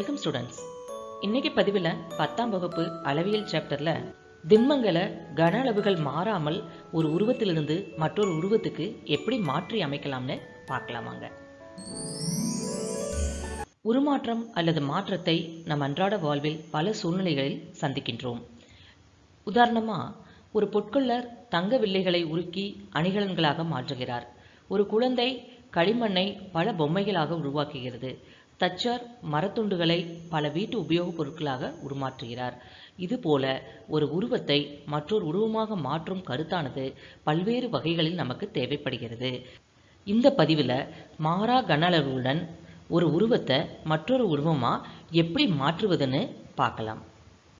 Welcome students இன்னைக்கு பதிவில் பத்தாம் வகுப்பு அளவியல் சாப்டரில் திண்மங்களை கன அளவுகள் மாறாமல் ஒரு உருவத்திலிருந்து மற்றொரு உருவத்துக்கு எப்படி மாற்றி அமைக்கலாம்னு பார்க்கலாமாங்க உருமாற்றம் அல்லது மாற்றத்தை நம் அன்றாட வாழ்வில் பல சூழ்நிலைகளில் சந்திக்கின்றோம். உதாரணமாக ஒரு பொற்கொள்ளர் தங்க வில்லைகளை உருக்கி அணிகலன்களாக மாற்றுகிறார். ஒரு குழந்தை களிமண்ணை பல பொம்மைகளாக உருவாக்குகிறது. தச்சார் மரத்துண்டுகளை பல வீட்டு உபயோகப் பொருட்களாக உருமாற்றுகிறார். இதுபோல ஒரு உருவத்தை மற்றொரு உருவமாக மாற்றும் கருத்தானது பல்வேறு வகைகளில் நமக்கு தேவைப்படுகிறது. இந்த பதிவில் மாறா கன அளவுடன் ஒரு உருவத்தை மற்றொரு உருவமாக எப்படி மாற்றுவதுன்னு பார்க்கலாம்.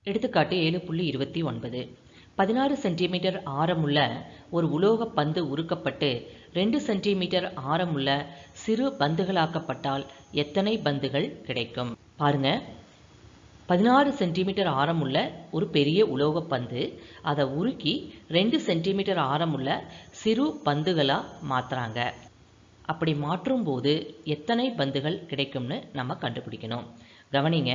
எடுத்துக்காட்டு ஏழு புள்ளி இருபத்தி ஒன்பது. பதினாறு சென்டிமீட்டர் ஆரமுள்ள ஒரு உலோக பந்து உருக்கப்பட்டு ரெண்டு சென்டிமீட்டர் ஆரமுள்ள சிறு பந்துகளாக்கப்பட்டால் எத்தனை பந்துகள் கிடைக்கும்? பாருங்க. பதினாறு சென்டிமீட்டர் ஆரமுள்ள ஒரு பெரிய உலோக பந்து அதை உருக்கி ரெண்டு சென்டிமீட்டர் ஆரமுள்ள சிறு பந்துகளாக மாற்றுறாங்க அப்படி மாற்றும் போது எத்தனை பந்துகள் கிடைக்கும்னு நம்ம கண்டுபிடிக்கணும். கவனிங்க.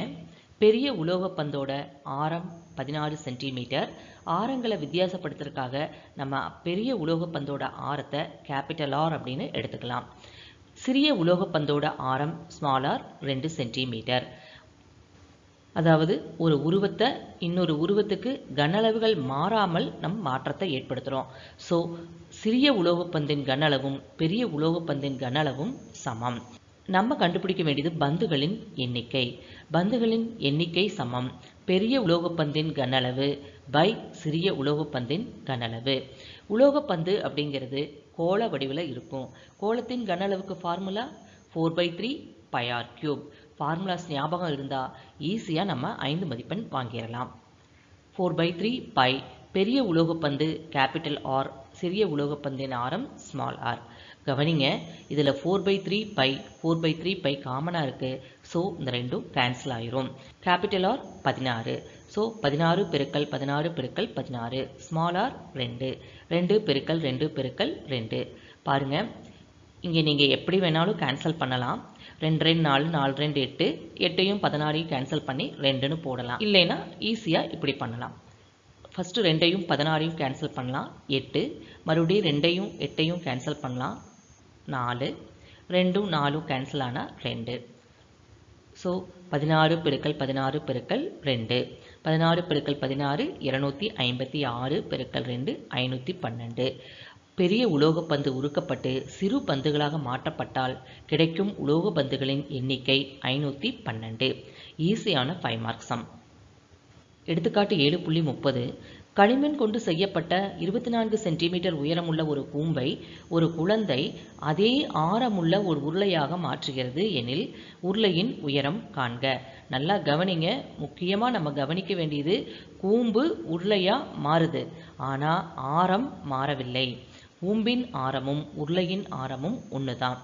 பெரிய உலோகப் பந்தோட ஆரம் பதினாறு சென்டிமீட்டர். ஆரங்களை வித்தியாசப்படுத்துறதுக்காக நம்ம பெரிய உலோகப் பந்தோட ஆரத்தை கேபிட்டல் ஆர் அப்படின்னு எடுத்துக்கலாம். சிறிய உலோகப் பந்தோட ஆரம் ஸ்மால் ஆர் ரெண்டு சென்டிமீட்டர். அதாவது ஒரு உருவத்தை இன்னொரு உருவத்துக்கு கனளவுகள் மாறாமல் நம் மாற்றத்தை ஏற்படுத்துகிறோம் ஸோ சிறிய உலோகப்பந்தின் கனளவும் பெரிய உலோகப்பந்தின் கன அளவும் சமம். நம்ம கண்டுபிடிக்க வேண்டியது பந்துகளின் எண்ணிக்கை. பந்துகளின் எண்ணிக்கை சமம். பெரிய உலோகப்பந்தின் கனளவு பை சிறிய உலோகப்பந்தின் கனளவு உலோகப்பந்து அப்படிங்கிறது கோள வடிவில் இருக்கும். கோளத்தின் கன அளவுக்கு formula four by three pi r cube formulas ஞாபகம் இருந்தால் ஈஸியாக நம்ம ஐந்து மதிப்பெண் வாங்கிடலாம் ஃபோர் பை த்ரீ பை பெரிய உலோகப்பந்து கேபிட்டல் ஆர் சிறிய உலோகப்பந்தின் ஆரம் ஸ்மால் ஆர் கவனிங்க இதில் four by three pi four by three pi காமனாக இருக்குது ஸோ இந்த ரெண்டும் கேன்சல் ஆயிரும். கேபிட்டல் ஆர் பதினாறு. ஸோ பதினாறு பெருக்கல் பதினாறு பெருக்கல் பதினாறு. ஸ்மால் ஆர் ரெண்டு. ரெண்டு பெருக்கல் ரெண்டு பெருக்கல் ரெண்டு. பாருங்கள் இங்கே நீங்கள் எப்படி வேணாலும் கேன்சல் பண்ணலாம். ரெண்டு ரெண்டு நாலு நாலு ரெண்டு எட்டு. எட்டையும் பதினாறையும் கேன்சல் பண்ணி ரெண்டுன்னு போடலாம். இல்லைன்னா ஈஸியாக இப்படி பண்ணலாம். ஃபஸ்ட்டு ரெண்டையும் பதினாறையும் கேன்சல் பண்ணலாம். எட்டு. மறுபடியும் ரெண்டையும் எட்டையும் கேன்சல் பண்ணலாம். நாலு. ரெண்டும் நாலும் கேன்சல் ஆனால் ரெண்டு. ஸோ பதினாறு பெருக்கல் பதினாறு பெருக்கல் ரெண்டு. பதினாறு பெருக்கல் பதினாறு இரநூத்தி ஐம்பத்தி ஆறு பெருக்கல் ரெண்டு ஐநூற்றி பன்னெண்டு. பெரிய உலோக பந்து உருக்கப்பட்டு சிறு பந்துகளாக மாற்றப்பட்டால் கிடைக்கும் உலோக பந்துகளின் எண்ணிக்கை ஐநூற்றி பன்னெண்டு. ஈஸியான ஃபைவ் மார்க் சம் எடுத்துக்காட்டு ஏழு புள்ளி முப்பது களிமண் கொண்டு செய்யப்பட்ட இருபத்தி நான்கு சென்டிமீட்டர் உயரமுள்ள ஒரு கூம்பை ஒரு குழந்தை அதே ஆரமுள்ள ஒரு உருளையாக மாற்றுகிறது எனில் உருளையின் உயரம் காண்க. நல்லா கவனிங்க. முக்கியமாக நம்ம கவனிக்க வேண்டியது கூம்பு உருளையாக மாறுது. ஆனால் ஆரம் மாறவில்லை. கூம்பின் ஆரமும் உருளையின் ஆரமும் ஒன்று தான்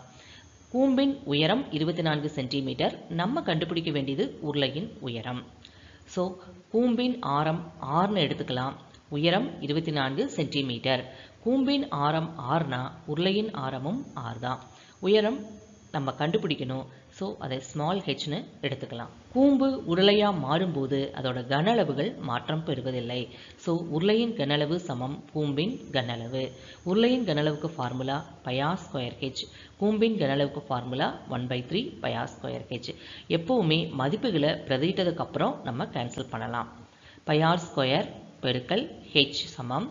கூம்பின் உயரம் இருபத்தி நான்கு சென்டிமீட்டர். நம்ம கண்டுபிடிக்க வேண்டியது உருளையின் உயரம். ஸோ கூம்பின் ஆரம் ஆறுன்னு எடுத்துக்கலாம். உயரம் இருபத்தி நான்கு சென்டிமீட்டர் கூம்பின் ஆரம் ஆறுனா உருளையின் ஆரமும் ஆறு தான். உயரம் நம்ம கண்டுபிடிக்கணும். ஸோ அதை ஸ்மால் ஹெச்னு எடுத்துக்கலாம். கூம்பு உருளையாக மாறும்போது அதோட கன அளவுகள் மாற்றம் பெறுவதில்லை. ஸோ உருளையின் கன அளவு சமம் கூம்பின் கன அளவு உருளையின் கன அளவுக்கு ஃபார்முலா பயா ஸ்கொயர் ஹெச் கூம்பின் கனளவுக்கு formula one by three pi r square h எப்போவுமே மதிப்புகளை பிரதிட்டதுக்கப்புறம் நம்ம கேன்சல் பண்ணலாம். பயார் ஸ்கொயர் பெருக்கல் ஹெச் சமம்.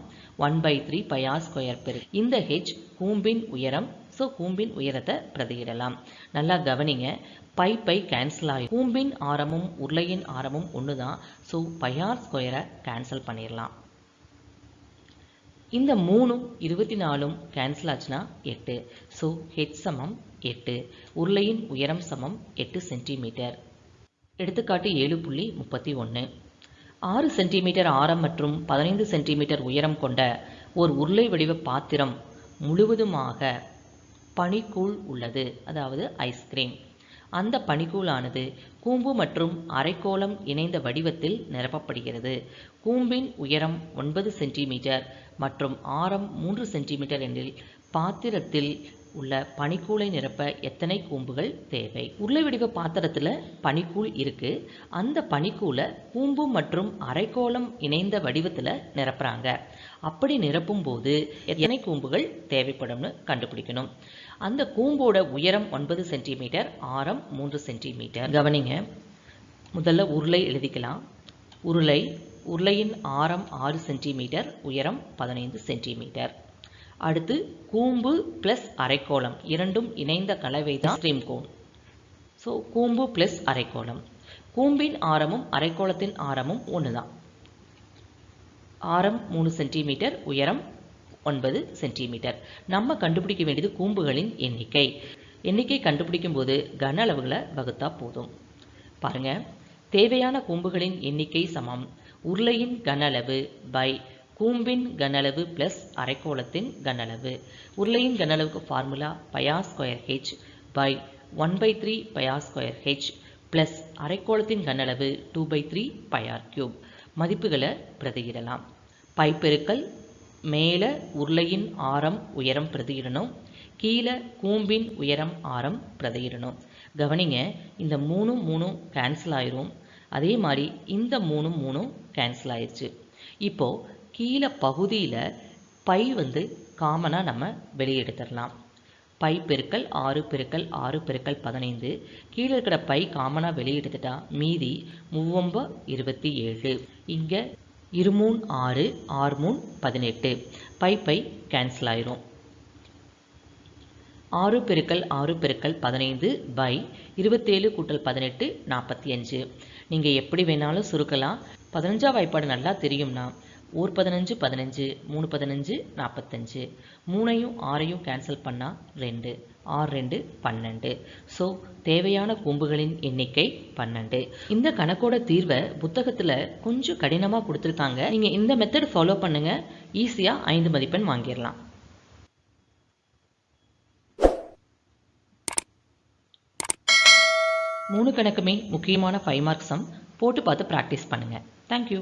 One by three pi r square பெரு. இந்த ஹெச் கூம்பின் உயரம் ஸோ கூம்பின் உயரத்தை பிரதியிடலாம். நல்லா கவனிங்க. பை பை கேன்சல் ஆகி கூம்பின் ஆரமும் உருளையின் ஆரமும் ஒன்று தான் ஸோ பையார் ஸ்கொயரை கேன்சல் பண்ணிடலாம். இந்த மூணும் இருபத்தி நாலும் கேன்சல் ஆச்சுன்னா எட்டு. ஸோ ஹெச் சமம் எட்டு. உருளையின் உயரம் சமம் எட்டு சென்டிமீட்டர் எடுத்துக்காட்டு ஏழு புள்ளி முப்பத்தி ஒன்று ஆறு சென்டிமீட்டர் ஆரம் மற்றும் பதினைந்து சென்டிமீட்டர் உயரம் கொண்ட ஒரு உருளை வடிவ பாத்திரம் முழுவதுமாக பனிக்கூழ் உள்ளது. அதாவது ஐஸ்கிரீம் அந்த பனிக்கூழானது கூம்பு மற்றும் அரைக்கோளம் இணைந்த வடிவத்தில் நிரப்பப்படுகிறது. கூம்பின் உயரம் ஒன்பது சென்டிமீட்டர் மற்றும் ஆரம் மூன்று சென்டிமீட்டர் எனில் பாத்திரத்தில் உள்ள பனிக்கூளை நிரப்ப எத்தனை கூம்புகள் தேவை? உருளை வடிவ பாத்திரத்தில் பனிக்கூழ் இருக்கு. அந்த பனிக்கூளை கூம்பு மற்றும் அரைக்கோளம் இணைந்த வடிவத்தில் நிரப்புறாங்க. அப்படி நிரப்பும் போது எத்தனை கூம்புகள் தேவைப்படும்னு கண்டுபிடிக்கணும். அந்த கூம்போட உயரம் ஒன்பது சென்டிமீட்டர் ஆரம் மூன்று சென்டிமீட்டர். கவனிங்க முதல்ல உருளை எழுதிக்கலாம். உருளை உருளையின் ஆரம் ஆறு சென்டிமீட்டர் உயரம் பதினைந்து சென்டிமீட்டர். அடுத்து கூம்பு ப்ளஸ் அரைக்கோளம். இரண்டும் இணைந்த கலவை தான் ஸ்ட்ரீம் கோன் ஸோ கூம்பு ப்ளஸ் அரைக்கோளம். கூம்பின் ஆரமும் அரைக்கோளத்தின் ஆரமும் ஒன்று தான் ஆரம் மூணு சென்டிமீட்டர் உயரம் ஒன்பது சென்டிமீட்டர் நம்ம கண்டுபிடிக்க வேண்டியது கூம்புகளின் எண்ணிக்கை. எண்ணிக்கை கண்டுபிடிக்கும் போது கன அளவுகளை வகுத்தா போதும். பாருங்க. தேவையான கூம்புகளின் எண்ணிக்கை சமம். உருளையின் கன அளவு பை கூம்பின் கனளவு ப்ளஸ் அரைக்கோளத்தின் கனளவு. உருளையின் கனளவுக்கு formula pi r square h by one by three pi r square h plus அரைக்கோளத்தின் கனளவு two by three pi r cube மதிப்புகளை பிரதியிடலாம். பை பெருக்கல் மேலே உருளையின் ஆரம் உயரம் பிரதியிடணும் கீழே கூம்பின் உயரம் ஆரம் பிரதியிடணும். கவனிங்க இந்த மூணும் மூணும் கேன்சல் ஆயிரும். அதே மாதிரி இந்த மூணும் மூணும் கேன்சல் ஆயிடுச்சு இப்போது கீழே பகுதியில் பை வந்து காமனாக நம்ம வெளியெடுத்துடலாம் பை பெருக்கல் ஆறு பெருக்கல் ஆறு பெருக்கல் பதினைந்து. கீழே இருக்கிற பை காமனாக வெளியெடுத்துட்டால் மீதி மூவொம்ப இருபத்தி ஏழு. இங்கே இருமூன் ஆறு ஆறு மூணு பதினெட்டு. பை பை கேன்சல் ஆயிரும். ஆறு பெருக்கல் ஆறு பெருக்கல் பதினைந்து பை இருபத்தேழு கூட்டல் பதினெட்டு நாற்பத்தி அஞ்சு. நீங்கள் எப்படி வேணாலும் சுருக்கலாம். பதினஞ்சாம் வாய்ப்பாடு நல்லா தெரியும்னா ஒரு பதினஞ்சு பதினஞ்சு மூணு பதினஞ்சு நாற்பத்தஞ்சு மூணையும் ஆறையும் கேன்சல் பண்ணால் ரெண்டு. ஆறு ரெண்டு பன்னெண்டு. ஸோ தேவையான கூம்புகளின் எண்ணிக்கை பன்னெண்டு. இந்த கணக்கோட தீர்வை புத்தகத்தில் கொஞ்சம் கடினமாக கொடுத்துருக்காங்க. நீங்கள் இந்த மெத்தட் ஃபாலோ பண்ணுங்கள் ஈஸியாக ஐந்து மதிப்பெண் வாங்கிடலாம். மூணு கணக்குமே முக்கியமான ஃபைவ் மார்க்ஸ் சம் போட்டு பார்த்து ப்ராக்டிஸ் பண்ணுங்கள் தேங்க்யூ